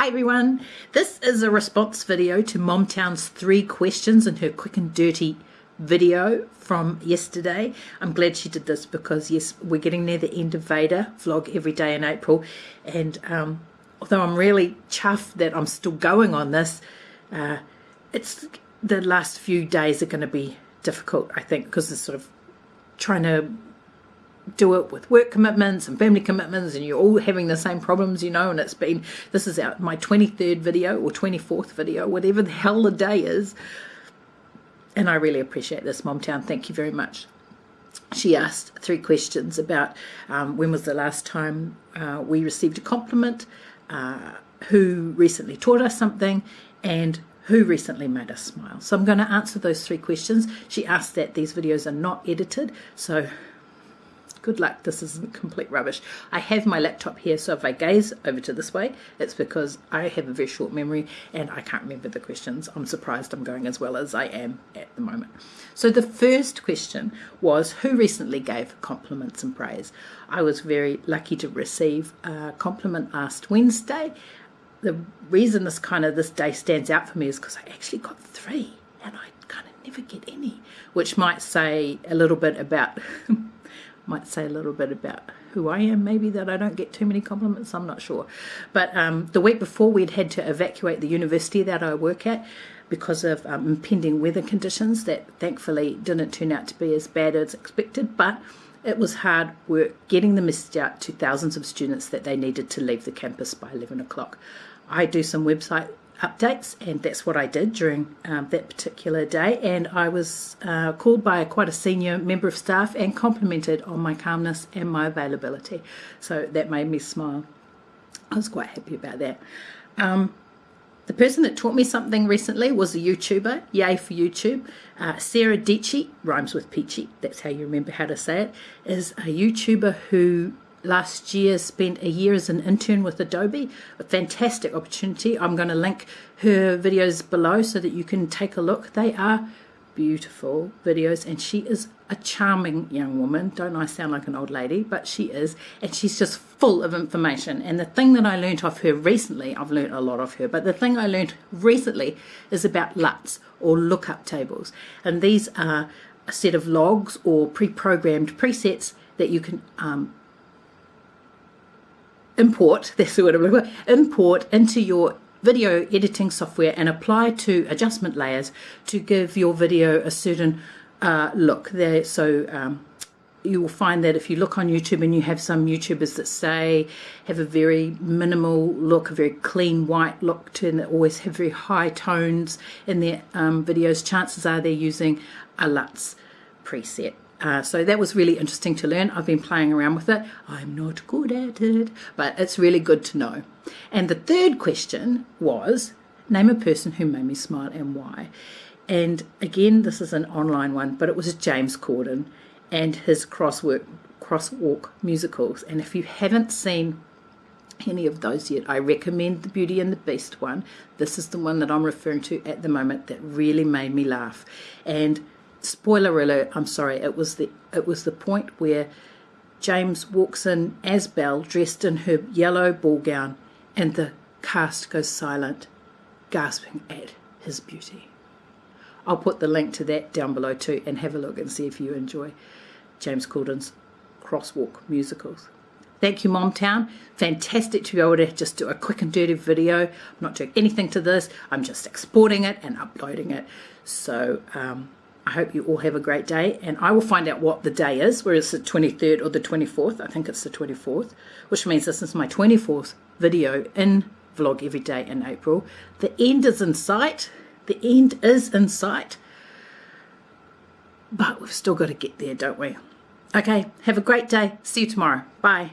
Hi everyone, this is a response video to Momtown's three questions in her quick and dirty video from yesterday. I'm glad she did this because yes, we're getting near the end of Veda vlog every day in April and um, although I'm really chuffed that I'm still going on this, uh, it's the last few days are going to be difficult I think because it's sort of trying to do it with work commitments and family commitments and you're all having the same problems you know and it's been this is out my 23rd video or 24th video whatever the hell the day is. And I really appreciate this Momtown. Thank you very much. She asked three questions about um, when was the last time uh, we received a compliment uh, who recently taught us something and who recently made us smile. So I'm going to answer those three questions. She asked that these videos are not edited so good luck. This isn't complete rubbish. I have my laptop here so if I gaze over to this way it's because I have a very short memory and I can't remember the questions. I'm surprised I'm going as well as I am at the moment. So the first question was who recently gave compliments and praise? I was very lucky to receive a compliment last Wednesday. The reason this kind of this day stands out for me is because I actually got three and I kind of never get any which might say a little bit about might say a little bit about who I am maybe that I don't get too many compliments I'm not sure but um, the week before we'd had to evacuate the university that I work at because of um, impending weather conditions that thankfully didn't turn out to be as bad as expected but it was hard work getting the message out to thousands of students that they needed to leave the campus by 11 o'clock. I do some website updates and that's what I did during um, that particular day. And I was uh, called by quite a senior member of staff and complimented on my calmness and my availability. So that made me smile. I was quite happy about that. Um, the person that taught me something recently was a YouTuber, yay for YouTube. Uh, Sarah Dietschy, rhymes with peachy, that's how you remember how to say it, is a YouTuber who last year spent a year as an intern with Adobe. A fantastic opportunity. I'm going to link her videos below so that you can take a look. They are beautiful videos and she is a charming young woman. Don't I sound like an old lady? But she is and she's just full of information. And the thing that I learned off her recently I've learned a lot of her but the thing I learned recently is about LUTs or lookup tables. And these are a set of logs or pre-programmed presets that you can um, import, that's the word I'm looking for, import into your video editing software and apply to adjustment layers to give your video a certain uh, look there. So um, you will find that if you look on YouTube and you have some YouTubers that say have a very minimal look, a very clean white look to and always have very high tones in their um, videos, chances are they're using a LUTs preset. Uh, so that was really interesting to learn. I've been playing around with it. I'm not good at it, but it's really good to know. And the third question was, name a person who made me smile and why. And again, this is an online one, but it was James Corden and his crosswork, crosswalk musicals. And if you haven't seen any of those yet, I recommend the Beauty and the Beast one. This is the one that I'm referring to at the moment that really made me laugh. And spoiler alert, I'm sorry, it was the it was the point where James walks in as Belle dressed in her yellow ball gown and the cast goes silent, gasping at his beauty. I'll put the link to that down below too and have a look and see if you enjoy James Corden's crosswalk musicals. Thank you, Momtown. Fantastic to be able to just do a quick and dirty video. I'm not doing anything to this. I'm just exporting it and uploading it. So, um, I hope you all have a great day and I will find out what the day is, whether it's the 23rd or the 24th. I think it's the 24th, which means this is my 24th video in Vlog Every Day in April. The end is in sight. The end is in sight. But we've still got to get there, don't we? Okay, have a great day. See you tomorrow. Bye.